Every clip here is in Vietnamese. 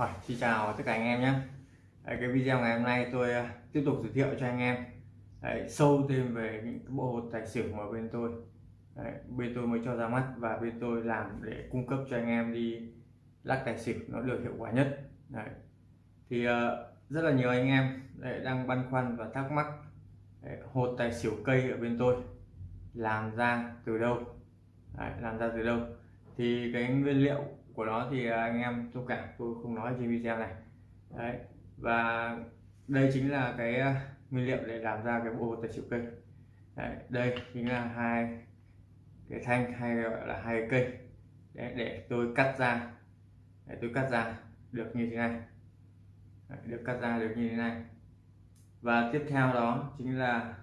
Rồi, xin chào tất cả anh em nhé. Đấy, cái video ngày hôm nay tôi à, tiếp tục giới thiệu cho anh em. Đấy, sâu thêm về những cái bộ hột tài xỉu mà bên tôi Đấy, bên tôi mới cho ra mắt và bên tôi làm để cung cấp cho anh em đi lắc tài xỉu nó được hiệu quả nhất. Đấy. thì uh, rất là nhiều anh em đấy, đang băn khoăn và thắc mắc đấy, hột tài xỉu cây ở bên tôi làm ra từ đâu? Đấy, làm ra từ đâu? Thì cái nguyên liệu của nó thì à, anh em thông cảm tôi không nói trên video này. Đấy và đây chính là cái à, nguyên liệu để làm ra cái bộ tài xỉu cây. Đấy, đây chính là hai cái thanh hay gọi là hai cây. Để, để tôi cắt ra. Để tôi cắt ra được như thế này. Đấy, được cắt ra được như thế này. Và tiếp theo đó chính là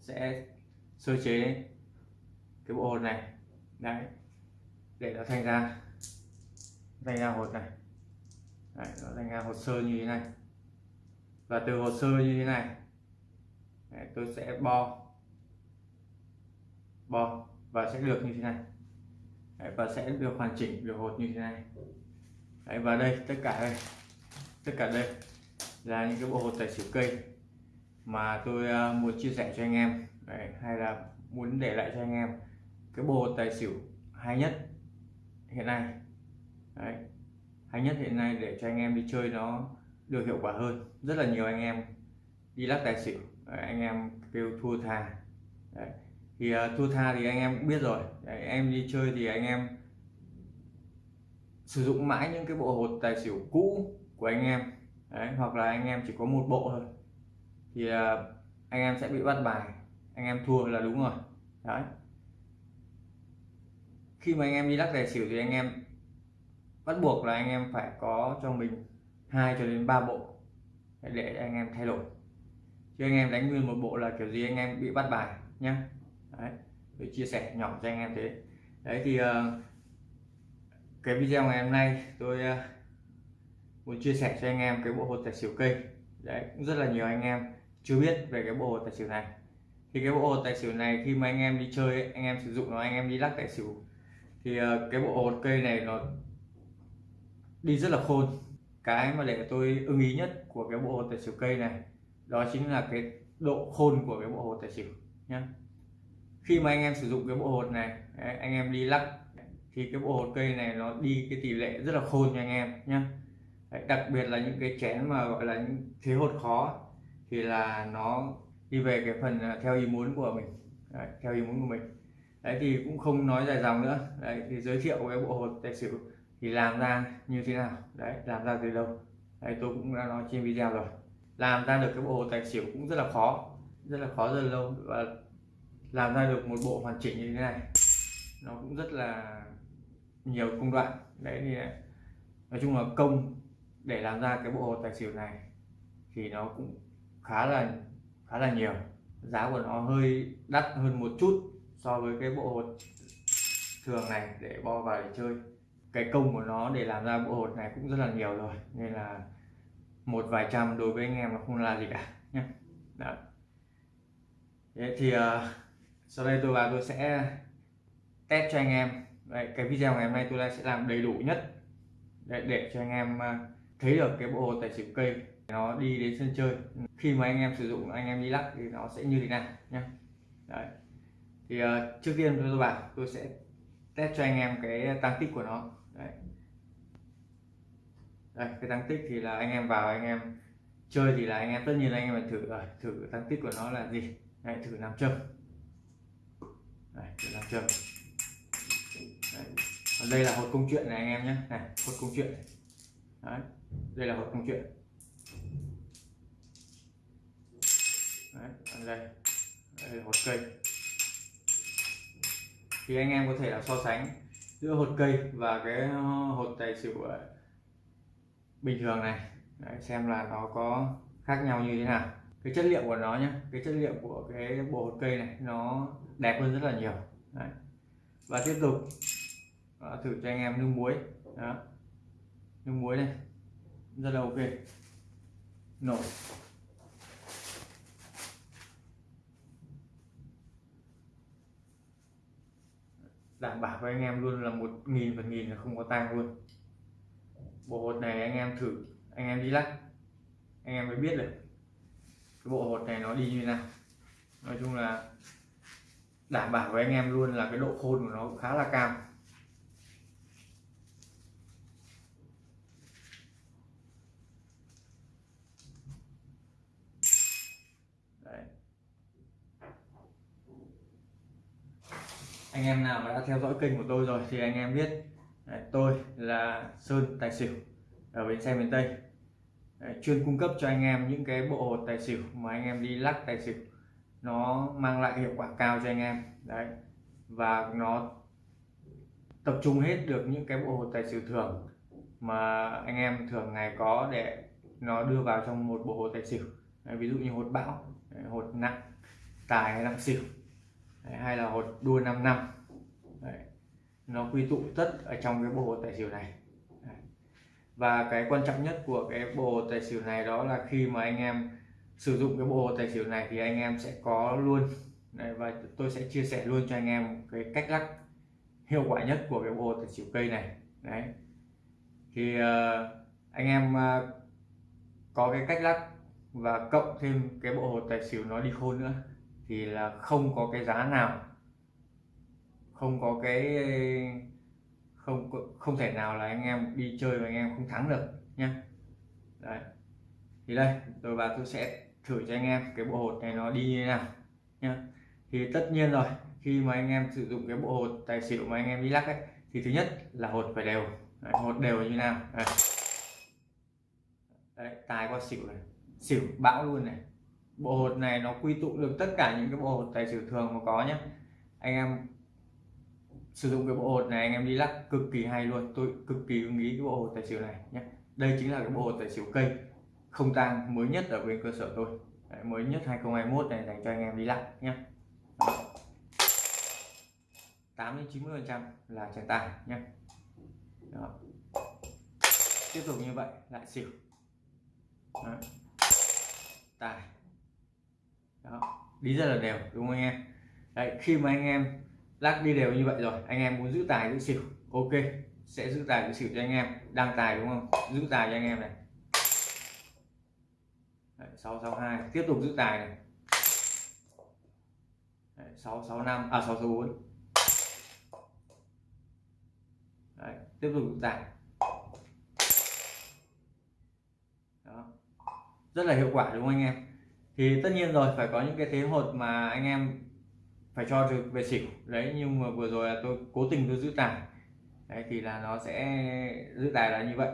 sẽ sơ chế cái bộ hột này. Đấy để nó thành ra thành ra hột này. Đấy, nó thành ra hồ sơ như thế này. Và từ hồ sơ như thế này đấy, tôi sẽ bo. Bo và sẽ được như thế này. Đấy, và sẽ được hoàn chỉnh được hột như thế này. Đấy, và đây tất cả đây. Tất cả đây là những cái bộ hột tài xỉu cây mà tôi uh, muốn chia sẻ cho anh em. Đấy, hay là muốn để lại cho anh em cái bộ tài xỉu hay nhất hiện nay đấy. Hay nhất hiện nay để cho anh em đi chơi nó được hiệu quả hơn. Rất là nhiều anh em đi lắc tài xỉu. Đấy, anh em kêu thua tha. Đấy. thì uh, thua tha thì anh em cũng biết rồi. Đấy, em đi chơi thì anh em sử dụng mãi những cái bộ hột tài xỉu cũ của anh em. Đấy, hoặc là anh em chỉ có một bộ thôi. Thì uh, anh em sẽ bị bắt bài. Anh em thua là đúng rồi. Đấy. Khi mà anh em đi lắc tài xỉu thì anh em bắt buộc là anh em phải có cho mình hai cho đến ba bộ để anh em thay đổi chứ anh em đánh nguyên một bộ là kiểu gì anh em bị bắt bài nhá đấy chia sẻ nhỏ cho anh em thế đấy thì uh, cái video ngày hôm nay tôi uh, muốn chia sẻ cho anh em cái bộ hột tài xỉu cây đấy cũng rất là nhiều anh em chưa biết về cái bộ hột tài xỉu này thì cái bộ hột tài xỉu này khi mà anh em đi chơi ấy, anh em sử dụng nó anh em đi lắc tài xỉu thì uh, cái bộ hột cây này nó đi rất là khôn. Cái mà để tôi ưng ý nhất của cái bộ hồ tài xỉu cây này đó chính là cái độ khôn của cái bộ hồ tài xỉu nhé khi mà anh em sử dụng cái bộ hột này anh em đi lắc thì cái bộ hột cây này nó đi cái tỷ lệ rất là khôn cho anh em nhé đặc biệt là những cái chén mà gọi là những thế hột khó thì là nó đi về cái phần à, theo ý muốn của mình. Đấy, theo ý muốn của mình. Đấy thì cũng không nói dài dòng nữa. Đấy thì giới thiệu cái bộ hột tài xỉu thì làm ra như thế nào? Đấy, làm ra từ đâu? Đấy, tôi cũng đã nói trên video rồi. Làm ra được cái bộ tài xỉu cũng rất là khó, rất là khó, rất là lâu. Và làm ra được một bộ hoàn chỉnh như thế này, nó cũng rất là nhiều công đoạn. Đấy, thì nói chung là công để làm ra cái bộ hồ tài xỉu này thì nó cũng khá là khá là nhiều. Giá của nó hơi đắt hơn một chút so với cái bộ hồ thường này để bo vào để chơi cái công của nó để làm ra bộ hột này cũng rất là nhiều rồi nên là một vài trăm đối với anh em nó không là gì cả nhé Đó. Thế thì uh, sau đây tôi vào tôi sẽ test cho anh em. Đấy, cái video ngày hôm nay tôi sẽ làm đầy đủ nhất để, để cho anh em uh, thấy được cái bộ hột tài xỉu cây nó đi đến sân chơi. Khi mà anh em sử dụng anh em đi lắc thì nó sẽ như thế nào nhé Đấy. thì uh, trước tiên tôi bảo tôi sẽ test cho anh em cái tăng tích của nó. Đấy. đây cái tăng tích thì là anh em vào anh em chơi thì là anh em tất nhiên là anh em phải thử ờ, thử tăng tích của nó là gì Đấy, thử nam châm đây thử nam châm Đấy. Còn đây là hột công chuyện này anh em nhé này hột công chuyện Đấy. đây là hột công chuyện Đấy. Đây đây là hột cây thì anh em có thể là so sánh giữa hột cây và cái hột tài xỉu bình thường này. Đấy, xem là nó có khác nhau như thế nào. Cái chất liệu của nó nhé cái chất liệu của cái bộ hột cây này nó đẹp hơn rất là nhiều. Đấy. và tiếp tục đó, thử cho anh em nước muối. Đó. Nước muối này rất là ok. Nổi. Đảm bảo với anh em luôn là một nghìn phần nghìn là không có tang luôn. Bộ hột này anh em thử, anh em đi lắc. Anh em mới biết được cái bộ hột này nó đi như nào. Nói chung là đảm bảo với anh em luôn là cái độ khôn của nó khá là cao Đấy anh em nào mà đã theo dõi kênh của tôi rồi thì anh em biết Đấy, tôi là Sơn Tài Xỉu ở bến xe miền Tây. Đấy, chuyên cung cấp cho anh em những cái bộ hột tài xỉu mà anh em đi lắc tài xỉu. Nó mang lại hiệu quả cao cho anh em đấy. Và nó tập trung hết được những cái bộ hột tài xỉu thường mà anh em thường ngày có để nó đưa vào trong một bộ hột tài xỉu. Đấy, ví dụ như hột bão hột nặng tài hay nặng xỉu đấy, hay là hột đua 5 năm. Đấy. nó quy tụ tất ở trong cái bộ hột tài xỉu này. Và cái quan trọng nhất của cái bộ tài xỉu này đó là khi mà anh em sử dụng cái bộ tài xỉu này thì anh em sẽ có luôn. Đấy, và tôi sẽ chia sẻ luôn cho anh em cái cách lắc hiệu quả nhất của cái bộ tài xỉu cây này. Đấy. Thì uh, anh em uh, có cái cách lắc và cộng thêm cái bộ hột tài xỉu nó đi khôn nữa thì là không có cái giá nào. Không có cái không không thể nào là anh em đi chơi mà anh em không thắng được nhá. Đấy. Thì đây tôi và tôi sẽ thử cho anh em cái bộ hột này nó đi như thế nào nhá. Thì tất nhiên rồi khi mà anh em sử dụng cái bộ hột tài xỉu mà anh em đi lắc ấy thì thứ nhất là hột phải đều. Đấy, hột đều như nào? Đấy. đấy tài qua xỉu này xỉu bão luôn này bộ hột này nó quy tụ được tất cả những cái bộ hột tài xỉu thường mà có nhé anh em sử dụng cái bộ hột này anh em đi lắc cực kỳ hay luôn. Tôi cực kỳ ưng ý cái bộ hột tài xỉu này nhé đây chính là cái bộ hột tài xỉu cây không tang mới nhất ở bên cơ sở tôi. Đấy, mới nhất 2021 này dành cho anh em đi lắc nhé 8 đến 90 phần trăm là chân tài nhé Đó. tiếp tục như vậy lại xỉu. Đó. tài. Đó. đi rất là đều đúng không anh em? Đấy, khi mà anh em lắc đi đều như vậy rồi anh em muốn giữ tài giữ xỉu ok sẽ giữ tài giữ xỉu cho anh em đang tài đúng không? Giữ tài cho anh em này. Đấy, 662 tiếp tục giữ tài này. Đấy, 665 à 664 Đấy, tiếp tục giữ tài. Đó. rất là hiệu quả đúng không anh em? Thì tất nhiên rồi, phải có những cái thế hột mà anh em phải cho được về xỉu. Đấy nhưng mà vừa rồi là tôi cố tình tôi giữ tài. Đấy, thì là nó sẽ giữ tài là như vậy.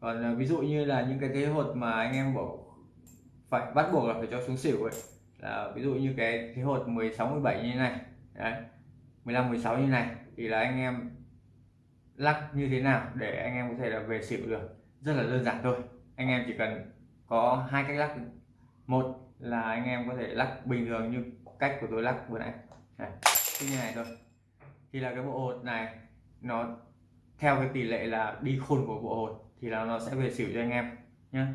Còn à, ví dụ như là những cái thế hột mà anh em bảo phải bắt buộc là phải cho xuống xỉu ấy, là ví dụ như cái thế hột 16 17 như thế này, đấy 15 16 như này, thì là anh em lắc như thế nào để anh em có thể là về xỉu được? Rất là đơn giản thôi. Anh em chỉ cần có hai cách lắc. Một là anh em có thể lắc. Bình thường như cách của tôi lắc vừa nãy. Này, như này thôi. Thì là cái bộ hột này nó theo cái tỷ lệ là đi khôn của bộ hột thì là nó sẽ về xỉu cho anh em nhé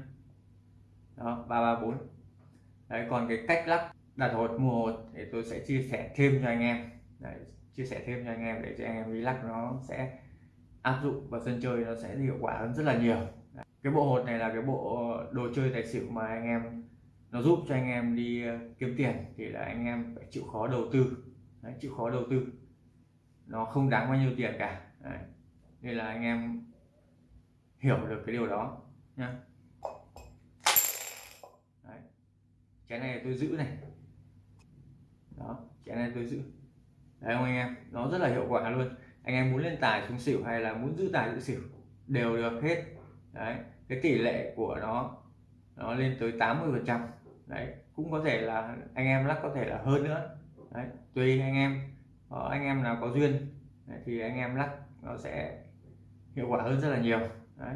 đó ba ba bốn. Đấy còn cái cách lắc đặt hột mua hột thì tôi sẽ chia sẻ thêm cho anh em. Đấy, chia sẻ thêm cho anh em để cho anh em đi lắc nó sẽ áp dụng vào sân chơi nó sẽ hiệu quả hơn rất là nhiều. Đấy. cái bộ hột này là cái bộ đồ chơi tài xỉu mà anh em nó giúp cho anh em đi ờ, kiếm tiền thì là anh em phải chịu khó đầu tư. Đấy, chịu khó đầu tư. Nó không đáng bao nhiêu tiền cả. Đấy. nên là anh em hiểu được cái điều đó nhá. Đấy. cái này tôi giữ này. Đó cái này tôi giữ. Đấy không anh em nó rất là hiệu quả luôn. Anh em muốn lên tài xuống xỉu hay là muốn giữ tài giữ xỉu đều được hết. Đấy cái tỷ lệ của nó nó lên tới 80 phần trăm đấy cũng có thể là anh em lắc có thể là hơn nữa. Đấy tùy anh em. Có anh em nào có duyên đấy, thì anh em lắc nó sẽ hiệu quả hơn rất là nhiều. Đấy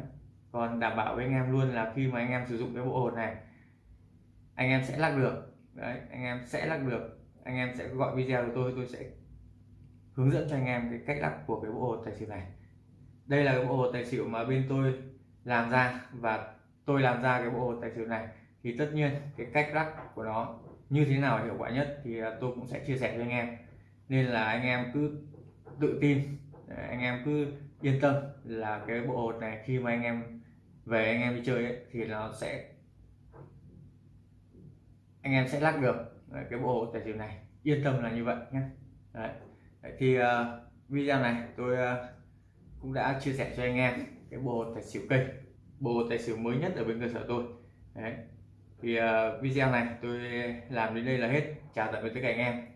còn đảm bảo với anh em luôn là khi mà anh em sử dụng cái bộ hột này anh em sẽ lắc được. Đấy anh em sẽ lắc được. Anh em sẽ gọi video của tôi tôi sẽ hướng dẫn cho anh em cái cách lắc của cái bộ hột tài xỉu này. Đây là cái bộ hột tài xỉu mà bên tôi làm ra và tôi làm ra cái bộ hột tài xỉu này thì tất nhiên cái cách lắc của nó như thế nào hiệu quả nhất thì à, tôi cũng sẽ chia sẻ cho anh em nên là anh em cứ tự tin à, anh em cứ yên tâm là cái bộ hột này khi mà anh em về anh em đi chơi ấy, thì nó sẽ anh em sẽ lắc được à, cái bộ hột tài xỉu này yên tâm là như vậy nhé Đấy. Đấy, thì uh, video này tôi uh, cũng đã chia sẻ cho anh em cái bộ hột tài xỉu cây bộ hột tài xỉu mới nhất ở bên cơ sở tôi Đấy thì uh, video này tôi làm đến đây là hết. Chào tạm biệt tất cả anh em.